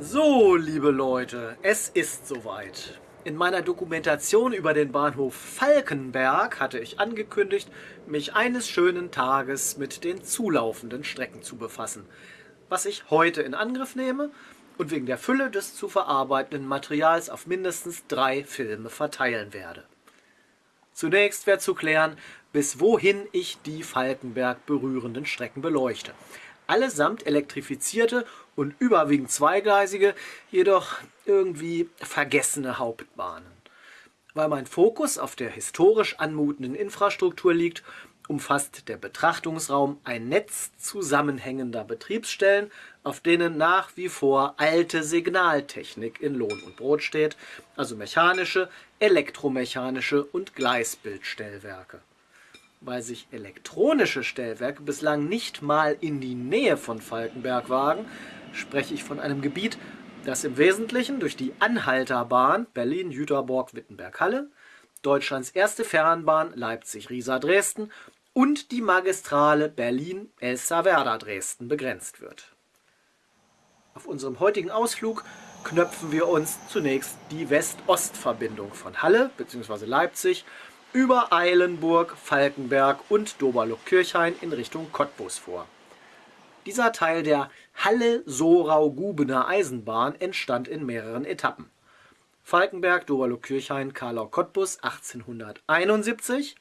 So, liebe Leute, es ist soweit. In meiner Dokumentation über den Bahnhof Falkenberg hatte ich angekündigt, mich eines schönen Tages mit den zulaufenden Strecken zu befassen, was ich heute in Angriff nehme und wegen der Fülle des zu verarbeitenden Materials auf mindestens drei Filme verteilen werde. Zunächst wäre zu klären, bis wohin ich die Falkenberg berührenden Strecken beleuchte allesamt elektrifizierte und überwiegend zweigleisige, jedoch irgendwie vergessene Hauptbahnen. Weil mein Fokus auf der historisch anmutenden Infrastruktur liegt, umfasst der Betrachtungsraum ein Netz zusammenhängender Betriebsstellen, auf denen nach wie vor alte Signaltechnik in Lohn und Brot steht, also mechanische, elektromechanische und Gleisbildstellwerke weil sich elektronische Stellwerke bislang nicht mal in die Nähe von Falkenberg wagen, spreche ich von einem Gebiet, das im Wesentlichen durch die Anhalterbahn Berlin-Jüterborg-Wittenberg-Halle, Deutschlands erste Fernbahn Leipzig-Riesa-Dresden und die Magistrale Berlin-Elsterwerda-Dresden begrenzt wird. Auf unserem heutigen Ausflug knöpfen wir uns zunächst die West-Ost-Verbindung von Halle bzw. Leipzig über Eilenburg, Falkenberg und Doberluck-Kirchhain in Richtung Cottbus vor. Dieser Teil der Halle-Sorau-Gubener Eisenbahn entstand in mehreren Etappen. Falkenberg, Doberluck-Kirchhain, Karlau-Cottbus 1871,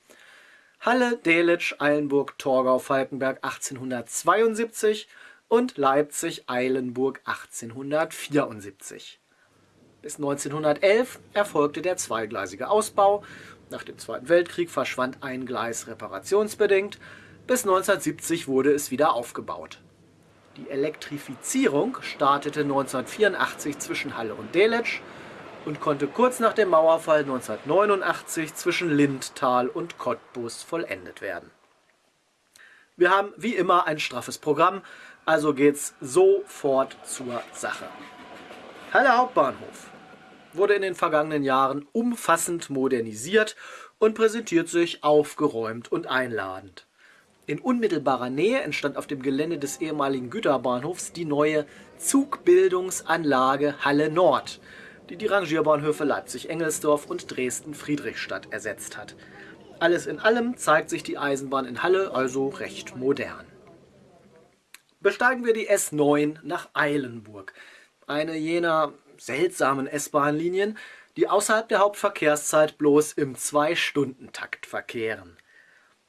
Halle, Delitzsch, Eilenburg, Torgau, Falkenberg 1872 und Leipzig, Eilenburg 1874. Bis 1911 erfolgte der zweigleisige Ausbau nach dem Zweiten Weltkrieg verschwand ein Gleis reparationsbedingt, bis 1970 wurde es wieder aufgebaut. Die Elektrifizierung startete 1984 zwischen Halle und Delitzsch und konnte kurz nach dem Mauerfall 1989 zwischen Lindtal und Cottbus vollendet werden. Wir haben wie immer ein straffes Programm, also geht's sofort zur Sache. Halle Hauptbahnhof wurde in den vergangenen Jahren umfassend modernisiert und präsentiert sich aufgeräumt und einladend. In unmittelbarer Nähe entstand auf dem Gelände des ehemaligen Güterbahnhofs die neue Zugbildungsanlage Halle Nord, die die Rangierbahnhöfe Leipzig-Engelsdorf und Dresden-Friedrichstadt ersetzt hat. Alles in allem zeigt sich die Eisenbahn in Halle also recht modern. Besteigen wir die S9 nach Eilenburg, eine jener seltsamen S-Bahn-Linien, die außerhalb der Hauptverkehrszeit bloß im Zwei-Stunden-Takt verkehren.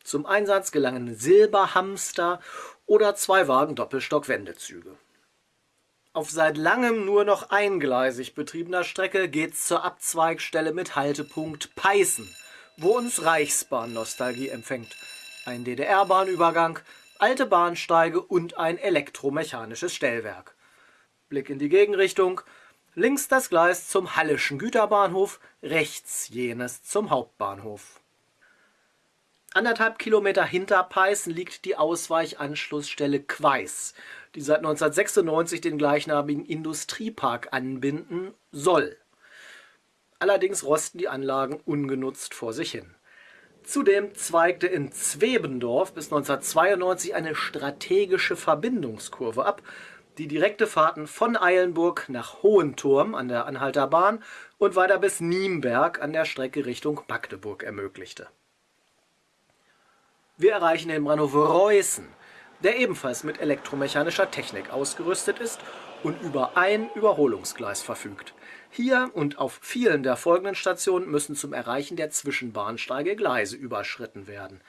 Zum Einsatz gelangen Silberhamster oder Zwei-Wagen-Doppelstock-Wendezüge. Auf seit langem nur noch eingleisig betriebener Strecke geht's zur Abzweigstelle mit Haltepunkt Peißen, wo uns Reichsbahn-Nostalgie empfängt. Ein DDR-Bahnübergang, alte Bahnsteige und ein elektromechanisches Stellwerk. Blick in die Gegenrichtung, links das Gleis zum Halleschen Güterbahnhof, rechts jenes zum Hauptbahnhof. Anderthalb Kilometer hinter Peißen liegt die Ausweichanschlussstelle Queis, die seit 1996 den gleichnamigen Industriepark anbinden soll. Allerdings rosten die Anlagen ungenutzt vor sich hin. Zudem zweigte in Zwebendorf bis 1992 eine strategische Verbindungskurve ab, die direkte Fahrten von Eilenburg nach Hohenturm an der Anhalter Bahn und weiter bis Niemberg an der Strecke Richtung Magdeburg ermöglichte. Wir erreichen den Bahnhof Reußen, der ebenfalls mit elektromechanischer Technik ausgerüstet ist und über ein Überholungsgleis verfügt. Hier und auf vielen der folgenden Stationen müssen zum Erreichen der Zwischenbahnsteige Gleise überschritten werden.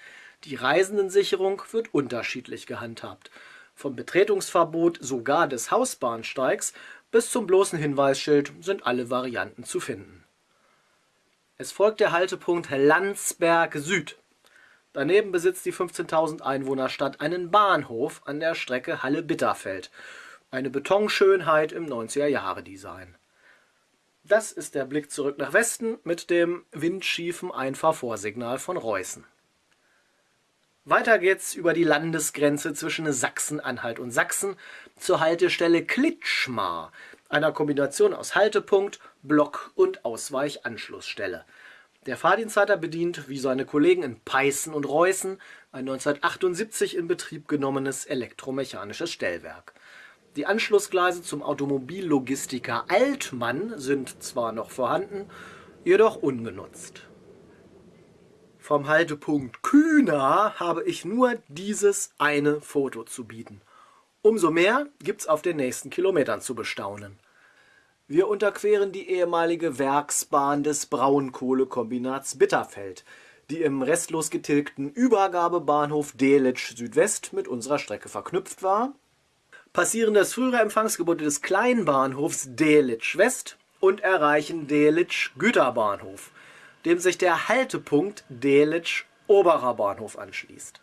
Die Reisendensicherung wird unterschiedlich gehandhabt vom Betretungsverbot sogar des Hausbahnsteigs bis zum bloßen Hinweisschild sind alle Varianten zu finden. Es folgt der Haltepunkt Landsberg Süd. Daneben besitzt die 15.000 Einwohnerstadt einen Bahnhof an der Strecke Halle-Bitterfeld, eine Betonschönheit im 90er-Jahre-Design. Das ist der Blick zurück nach Westen mit dem windschiefen Einfahrvorsignal von Reußen. Weiter geht's über die Landesgrenze zwischen Sachsen-Anhalt und Sachsen zur Haltestelle Klitschmar, einer Kombination aus Haltepunkt, Block- und Ausweichanschlussstelle. Der Fahrdienstleiter bedient, wie seine Kollegen in Peißen und Reußen, ein 1978 in Betrieb genommenes elektromechanisches Stellwerk. Die Anschlussgleise zum Automobillogistiker Altmann sind zwar noch vorhanden, jedoch ungenutzt. Vom Haltepunkt Kühner habe ich nur dieses eine Foto zu bieten. Umso mehr gibt's auf den nächsten Kilometern zu bestaunen. Wir unterqueren die ehemalige Werksbahn des Braunkohlekombinats Bitterfeld, die im restlos getilgten Übergabebahnhof Delitzsch Südwest mit unserer Strecke verknüpft war, passieren das frühere Empfangsgebäude des Kleinbahnhofs Delitzsch West und erreichen Delitzsch Güterbahnhof, dem sich der Haltepunkt Delitzsch Oberer Bahnhof anschließt.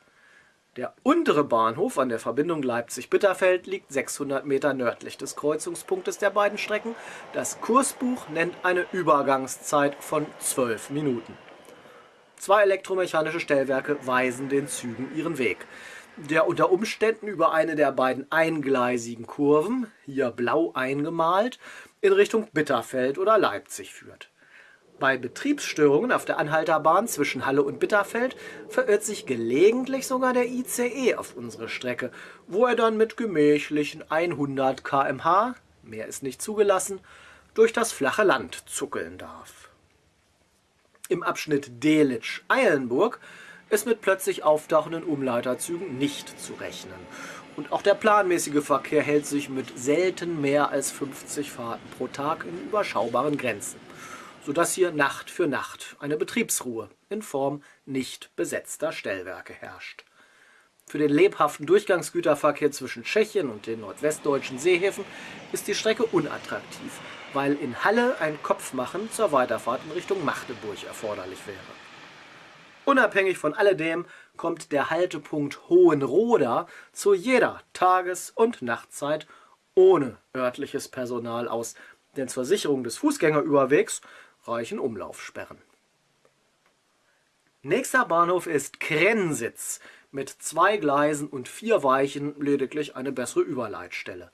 Der untere Bahnhof an der Verbindung Leipzig-Bitterfeld liegt 600 Meter nördlich des Kreuzungspunktes der beiden Strecken. Das Kursbuch nennt eine Übergangszeit von 12 Minuten. Zwei elektromechanische Stellwerke weisen den Zügen ihren Weg, der unter Umständen über eine der beiden eingleisigen Kurven, hier blau eingemalt, in Richtung Bitterfeld oder Leipzig führt. Bei Betriebsstörungen auf der Anhalterbahn zwischen Halle und Bitterfeld verirrt sich gelegentlich sogar der ICE auf unsere Strecke, wo er dann mit gemächlichen 100 km/h, mehr ist nicht zugelassen, durch das flache Land zuckeln darf. Im Abschnitt Delitzsch-Eilenburg ist mit plötzlich auftauchenden Umleiterzügen nicht zu rechnen. Und auch der planmäßige Verkehr hält sich mit selten mehr als 50 Fahrten pro Tag in überschaubaren Grenzen sodass hier Nacht für Nacht eine Betriebsruhe in Form nicht besetzter Stellwerke herrscht. Für den lebhaften Durchgangsgüterverkehr zwischen Tschechien und den nordwestdeutschen Seehäfen ist die Strecke unattraktiv, weil in Halle ein Kopfmachen zur Weiterfahrt in Richtung Magdeburg erforderlich wäre. Unabhängig von alledem kommt der Haltepunkt Hohenroda zu jeder Tages- und Nachtzeit ohne örtliches Personal aus, denn zur Sicherung des Fußgängerüberwegs reichen Umlaufsperren. Nächster Bahnhof ist Krensitz mit zwei Gleisen und vier Weichen lediglich eine bessere Überleitstelle.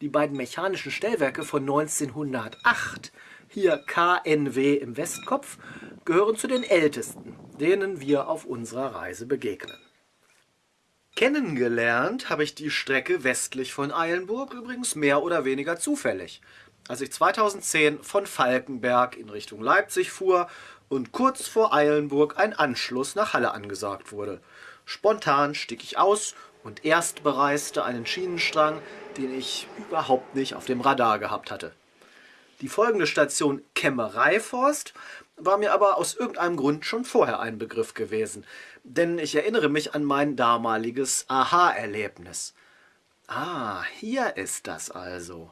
Die beiden mechanischen Stellwerke von 1908, hier KNW im Westkopf, gehören zu den ältesten, denen wir auf unserer Reise begegnen. Kennengelernt habe ich die Strecke westlich von Eilenburg übrigens mehr oder weniger zufällig als ich 2010 von Falkenberg in Richtung Leipzig fuhr und kurz vor Eilenburg ein Anschluss nach Halle angesagt wurde. Spontan stieg ich aus und erst bereiste einen Schienenstrang, den ich überhaupt nicht auf dem Radar gehabt hatte. Die folgende Station Kämmereiforst war mir aber aus irgendeinem Grund schon vorher ein Begriff gewesen, denn ich erinnere mich an mein damaliges Aha-Erlebnis. Ah, hier ist das also.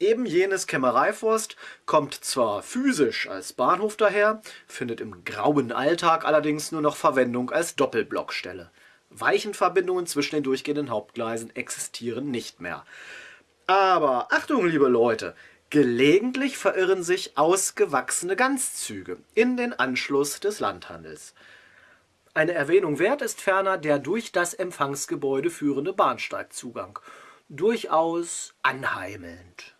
Eben jenes Kämmereiforst kommt zwar physisch als Bahnhof daher, findet im grauen Alltag allerdings nur noch Verwendung als Doppelblockstelle. Weichenverbindungen zwischen den durchgehenden Hauptgleisen existieren nicht mehr. Aber Achtung, liebe Leute, gelegentlich verirren sich ausgewachsene Ganzzüge in den Anschluss des Landhandels. Eine Erwähnung wert ist ferner der durch das Empfangsgebäude führende Bahnsteigzugang. Durchaus anheimelnd.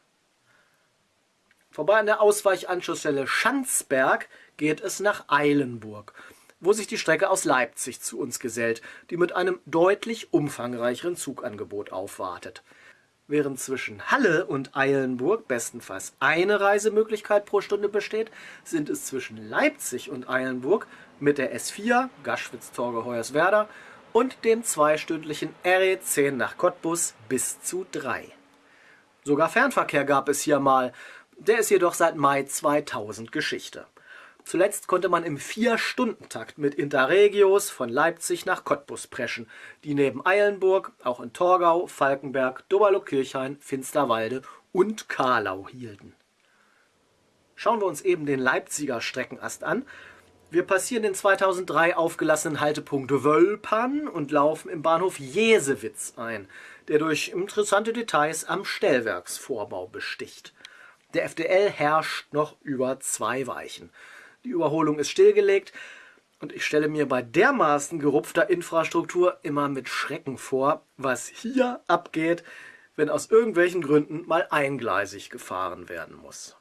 Vorbei an der Ausweichanschlussstelle Schanzberg geht es nach Eilenburg, wo sich die Strecke aus Leipzig zu uns gesellt, die mit einem deutlich umfangreicheren Zugangebot aufwartet. Während zwischen Halle und Eilenburg bestenfalls eine Reisemöglichkeit pro Stunde besteht, sind es zwischen Leipzig und Eilenburg mit der S4 Gaschwitz-Torge-Hoyerswerda und dem zweistündlichen RE10 nach Cottbus bis zu drei. Sogar Fernverkehr gab es hier mal, der ist jedoch seit Mai 2000 Geschichte. Zuletzt konnte man im Vier-Stunden-Takt mit Interregios von Leipzig nach Cottbus preschen, die neben Eilenburg auch in Torgau, Falkenberg, Doberlo-Kirchhain, Finsterwalde und Karlau hielten. Schauen wir uns eben den Leipziger Streckenast an. Wir passieren den 2003 aufgelassenen Haltepunkt Wölpern und laufen im Bahnhof Jesewitz ein, der durch interessante Details am Stellwerksvorbau besticht. Der FDL herrscht noch über zwei Weichen. Die Überholung ist stillgelegt und ich stelle mir bei dermaßen gerupfter Infrastruktur immer mit Schrecken vor, was hier abgeht, wenn aus irgendwelchen Gründen mal eingleisig gefahren werden muss.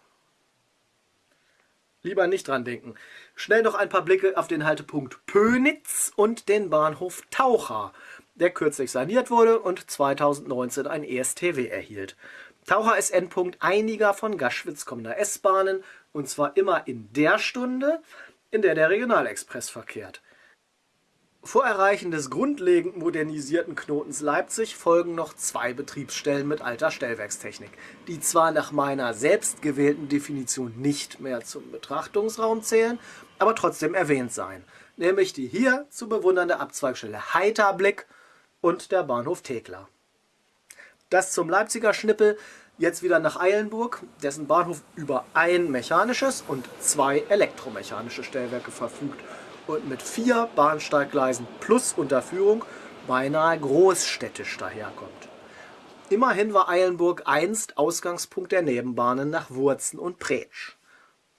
Lieber nicht dran denken. Schnell noch ein paar Blicke auf den Haltepunkt Pönitz und den Bahnhof Taucher, der kürzlich saniert wurde und 2019 ein ESTW erhielt. Taucher ist Endpunkt einiger von Gaschwitz kommender S-Bahnen und zwar immer in der Stunde, in der der Regionalexpress verkehrt. Vor Erreichen des grundlegend modernisierten Knotens Leipzig folgen noch zwei Betriebsstellen mit alter Stellwerkstechnik, die zwar nach meiner selbst gewählten Definition nicht mehr zum Betrachtungsraum zählen, aber trotzdem erwähnt seien, nämlich die hier zu bewundernde Abzweigstelle Heiterblick und der Bahnhof Thekla. Das zum Leipziger Schnippel jetzt wieder nach Eilenburg, dessen Bahnhof über ein mechanisches und zwei elektromechanische Stellwerke verfügt und mit vier Bahnsteiggleisen plus Unterführung beinahe großstädtisch daherkommt. Immerhin war Eilenburg einst Ausgangspunkt der Nebenbahnen nach Wurzen und Pretsch.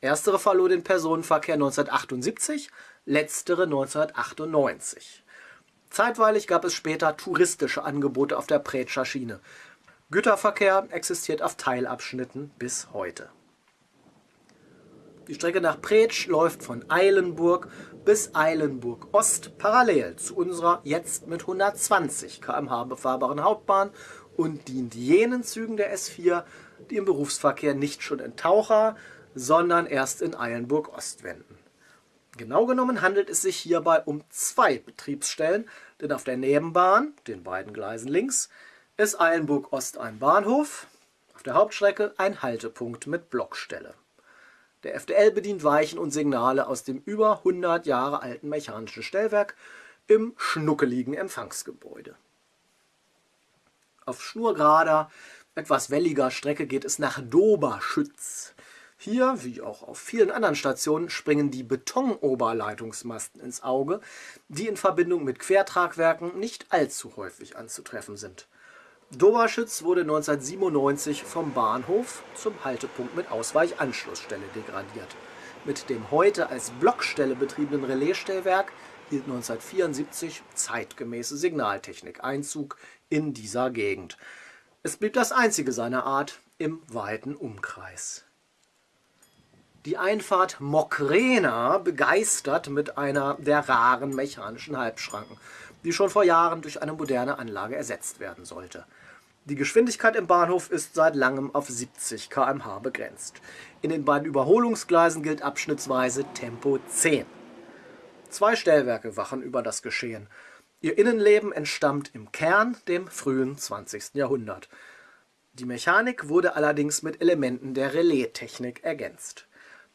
Erstere verlor den Personenverkehr 1978, letztere 1998. Zeitweilig gab es später touristische Angebote auf der Pretscher Schiene. Güterverkehr existiert auf Teilabschnitten bis heute. Die Strecke nach Pretsch läuft von Eilenburg bis Eilenburg Ost parallel zu unserer jetzt mit 120 km/h befahrbaren Hauptbahn und dient jenen Zügen der S4, die im Berufsverkehr nicht schon in Taucher, sondern erst in Eilenburg Ost wenden. Genau genommen handelt es sich hierbei um zwei Betriebsstellen, denn auf der Nebenbahn, den beiden Gleisen links, ist Eilenburg Ost ein Bahnhof, auf der Hauptstrecke ein Haltepunkt mit Blockstelle. Der FDL bedient Weichen und Signale aus dem über 100 Jahre alten mechanischen Stellwerk im schnuckeligen Empfangsgebäude. Auf schnurgerader, etwas welliger Strecke geht es nach Doberschütz. Hier, wie auch auf vielen anderen Stationen, springen die Betonoberleitungsmasten ins Auge, die in Verbindung mit Quertragwerken nicht allzu häufig anzutreffen sind. Doberschütz wurde 1997 vom Bahnhof zum Haltepunkt mit Ausweichanschlussstelle degradiert. Mit dem heute als Blockstelle betriebenen Relaisstellwerk hielt 1974 zeitgemäße Signaltechnik Einzug in dieser Gegend. Es blieb das einzige seiner Art im weiten Umkreis. Die Einfahrt Mokrena begeistert mit einer der raren mechanischen Halbschranken, die schon vor Jahren durch eine moderne Anlage ersetzt werden sollte. Die Geschwindigkeit im Bahnhof ist seit langem auf 70 km/h begrenzt. In den beiden Überholungsgleisen gilt abschnittsweise Tempo 10. Zwei Stellwerke wachen über das Geschehen. Ihr Innenleben entstammt im Kern dem frühen 20. Jahrhundert. Die Mechanik wurde allerdings mit Elementen der Relaistechnik ergänzt.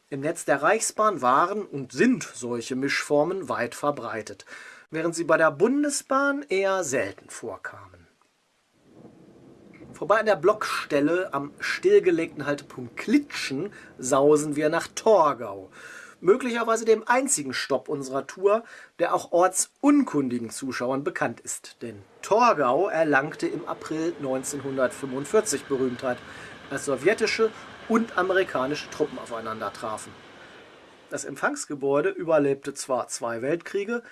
Im Netz der Reichsbahn waren und sind solche Mischformen weit verbreitet, während sie bei der Bundesbahn eher selten vorkamen. Vorbei an der Blockstelle am stillgelegten Haltepunkt Klitschen sausen wir nach Torgau. Möglicherweise dem einzigen Stopp unserer Tour, der auch ortsunkundigen Zuschauern bekannt ist. Denn Torgau erlangte im April 1945 Berühmtheit, als sowjetische und amerikanische Truppen aufeinander trafen. Das Empfangsgebäude überlebte zwar zwei Weltkriege,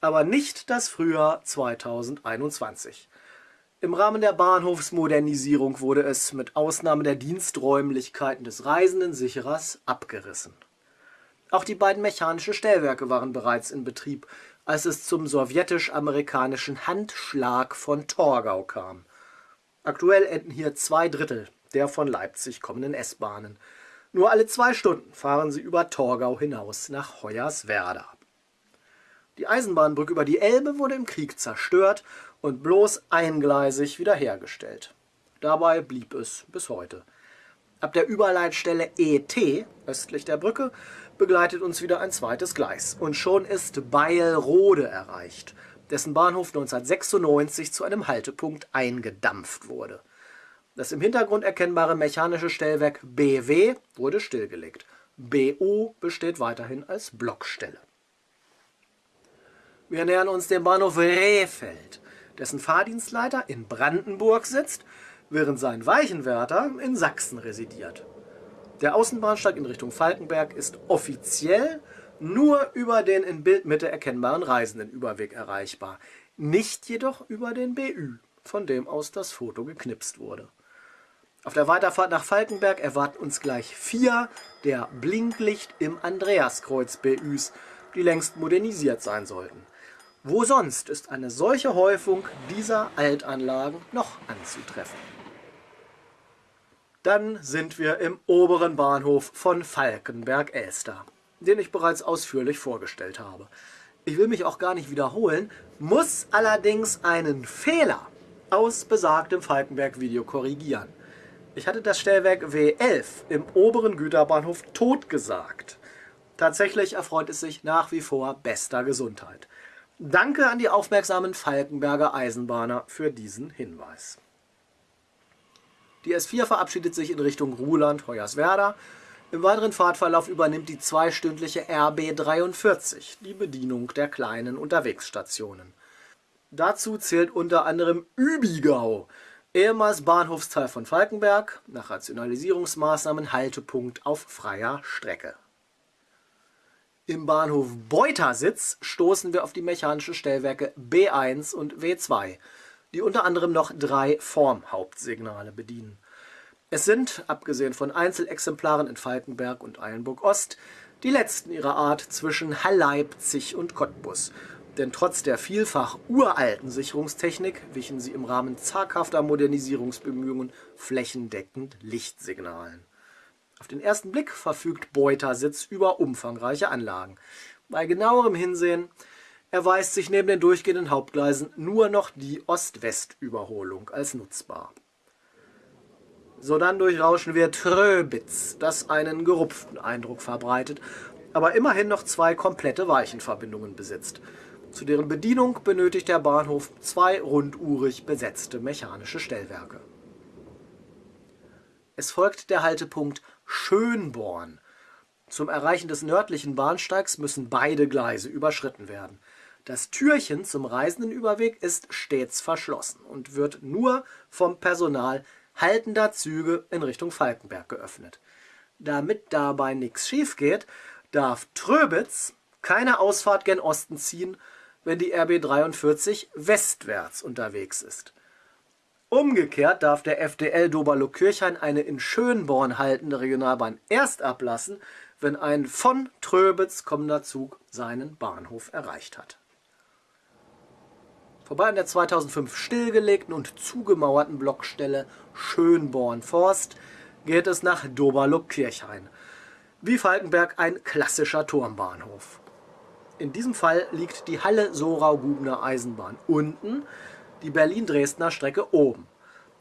aber nicht das Frühjahr 2021. Im Rahmen der Bahnhofsmodernisierung wurde es mit Ausnahme der Diensträumlichkeiten des Reisendensicherers abgerissen. Auch die beiden mechanischen Stellwerke waren bereits in Betrieb, als es zum sowjetisch-amerikanischen Handschlag von Torgau kam. Aktuell enden hier zwei Drittel der von Leipzig kommenden S-Bahnen. Nur alle zwei Stunden fahren sie über Torgau hinaus nach Hoyerswerda. Die Eisenbahnbrücke über die Elbe wurde im Krieg zerstört und bloß eingleisig wiederhergestellt. Dabei blieb es bis heute. Ab der Überleitstelle ET, östlich der Brücke, begleitet uns wieder ein zweites Gleis. Und schon ist Beilrode erreicht, dessen Bahnhof 1996 zu einem Haltepunkt eingedampft wurde. Das im Hintergrund erkennbare mechanische Stellwerk BW wurde stillgelegt. BU besteht weiterhin als Blockstelle. Wir nähern uns dem Bahnhof Rehfeld, dessen Fahrdienstleiter in Brandenburg sitzt, während sein Weichenwärter in Sachsen residiert. Der Außenbahnsteig in Richtung Falkenberg ist offiziell nur über den in Bildmitte erkennbaren Reisendenüberweg erreichbar, nicht jedoch über den BÜ, von dem aus das Foto geknipst wurde. Auf der Weiterfahrt nach Falkenberg erwarten uns gleich vier der Blinklicht im Andreaskreuz BÜs, die längst modernisiert sein sollten. Wo sonst ist eine solche Häufung dieser Altanlagen noch anzutreffen? Dann sind wir im oberen Bahnhof von Falkenberg-Elster, den ich bereits ausführlich vorgestellt habe. Ich will mich auch gar nicht wiederholen, muss allerdings einen Fehler aus besagtem Falkenberg-Video korrigieren. Ich hatte das Stellwerk W11 im oberen Güterbahnhof totgesagt. Tatsächlich erfreut es sich nach wie vor bester Gesundheit. Danke an die aufmerksamen Falkenberger Eisenbahner für diesen Hinweis. Die S4 verabschiedet sich in Richtung Ruhland-Hoyerswerda. Im weiteren Fahrtverlauf übernimmt die zweistündliche RB 43 die Bedienung der kleinen Unterwegsstationen. Dazu zählt unter anderem Übigau, ehemals Bahnhofsteil von Falkenberg, nach Rationalisierungsmaßnahmen Haltepunkt auf freier Strecke. Im Bahnhof Beutersitz stoßen wir auf die mechanischen Stellwerke B1 und W2, die unter anderem noch drei Formhauptsignale bedienen. Es sind, abgesehen von Einzelexemplaren in Falkenberg und Eilenburg Ost, die letzten ihrer Art zwischen Hall-Leipzig und Cottbus, denn trotz der vielfach uralten Sicherungstechnik wichen sie im Rahmen zaghafter Modernisierungsbemühungen flächendeckend Lichtsignalen. Auf den ersten Blick verfügt Beutersitz über umfangreiche Anlagen. Bei genauerem Hinsehen erweist sich neben den durchgehenden Hauptgleisen nur noch die Ost-West-Überholung als nutzbar. So dann durchrauschen wir Tröbitz, das einen gerupften Eindruck verbreitet, aber immerhin noch zwei komplette Weichenverbindungen besitzt. Zu deren Bedienung benötigt der Bahnhof zwei runduhrig besetzte mechanische Stellwerke. Es folgt der Haltepunkt Schönborn. Zum Erreichen des nördlichen Bahnsteigs müssen beide Gleise überschritten werden. Das Türchen zum Reisendenüberweg ist stets verschlossen und wird nur vom Personal haltender Züge in Richtung Falkenberg geöffnet. Damit dabei nichts schief geht, darf Tröbitz keine Ausfahrt gen Osten ziehen, wenn die RB 43 westwärts unterwegs ist. Umgekehrt darf der FDL Doberlo-Kirchhain eine in Schönborn haltende Regionalbahn erst ablassen, wenn ein von Tröbitz kommender Zug seinen Bahnhof erreicht hat. Vorbei an der 2005 stillgelegten und zugemauerten Blockstelle Schönborn-Forst geht es nach Doberlo-Kirchhain. Wie Falkenberg ein klassischer Turmbahnhof. In diesem Fall liegt die Halle-Sorau-Gubner Eisenbahn unten, die Berlin-Dresdner Strecke oben.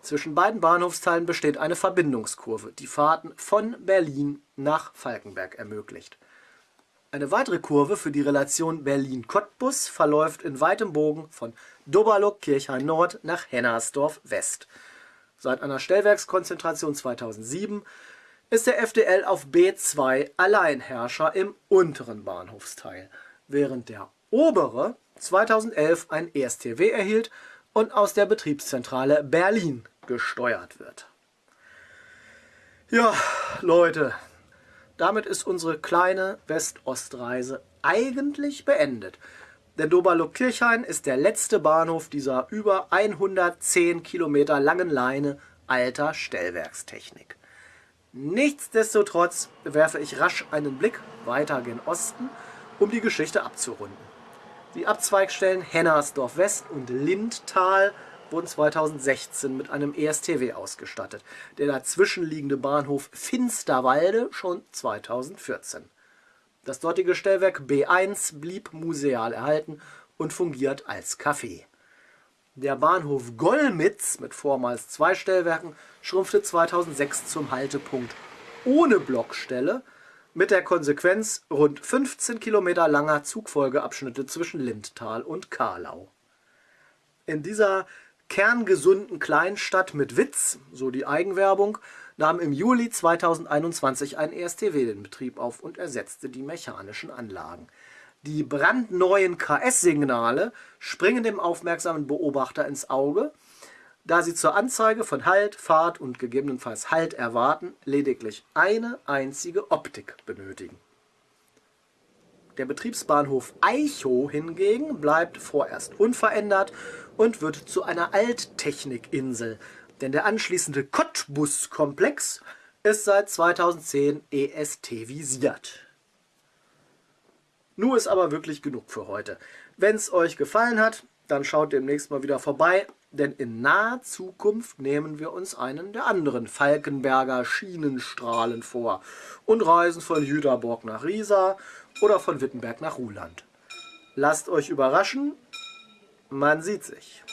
Zwischen beiden Bahnhofsteilen besteht eine Verbindungskurve, die Fahrten von Berlin nach Falkenberg ermöglicht. Eine weitere Kurve für die Relation Berlin-Cottbus verläuft in weitem Bogen von Doberlock-Kirchhain-Nord nach Hennersdorf-West. Seit einer Stellwerkskonzentration 2007 ist der FDL auf B2 Alleinherrscher im unteren Bahnhofsteil, während der obere 2011 ein ESTW erhielt und aus der Betriebszentrale Berlin gesteuert wird. Ja, Leute, damit ist unsere kleine West-Ost-Reise eigentlich beendet. Denn Doberlo-Kirchhain ist der letzte Bahnhof dieser über 110 Kilometer langen Leine alter Stellwerkstechnik. Nichtsdestotrotz werfe ich rasch einen Blick weiter gen Osten, um die Geschichte abzurunden. Die Abzweigstellen Hennersdorf West und Lindtal wurden 2016 mit einem ESTW ausgestattet. Der dazwischenliegende Bahnhof Finsterwalde schon 2014. Das dortige Stellwerk B1 blieb museal erhalten und fungiert als Café. Der Bahnhof Golmitz mit vormals zwei Stellwerken schrumpfte 2006 zum Haltepunkt ohne Blockstelle mit der Konsequenz rund 15 Kilometer langer Zugfolgeabschnitte zwischen Lindtal und Karlau. In dieser kerngesunden Kleinstadt mit Witz, so die Eigenwerbung, nahm im Juli 2021 ein ESTW den Betrieb auf und ersetzte die mechanischen Anlagen. Die brandneuen KS-Signale springen dem aufmerksamen Beobachter ins Auge – da sie zur Anzeige von Halt, Fahrt und gegebenenfalls Halt erwarten, lediglich eine einzige Optik benötigen. Der Betriebsbahnhof Eichow hingegen bleibt vorerst unverändert und wird zu einer Alttechnikinsel, denn der anschließende Cottbus-Komplex ist seit 2010 EST visiert. Nur ist aber wirklich genug für heute. Wenn es euch gefallen hat, dann schaut demnächst mal wieder vorbei, denn in naher Zukunft nehmen wir uns einen der anderen Falkenberger Schienenstrahlen vor und reisen von Jüterborg nach Riesa oder von Wittenberg nach Ruhland. Lasst euch überraschen, man sieht sich.